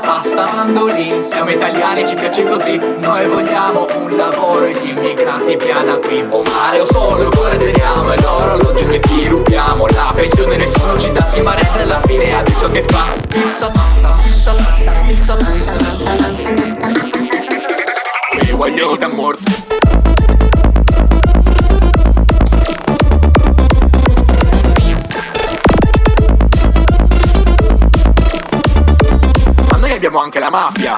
pasta, mandolini Siamo italiani, ci piace così Noi vogliamo un lavoro e gli immigranti piana qui O mare o sole, o cuore teniamo E l'orologio noi ti rubiamo La pensione nessuno ci dà, si marezza e alla fine adesso che fa? Pizza, pasta, pizza, pasta, pizza, pasta Mi voglio da morte Ma noi abbiamo anche la mafia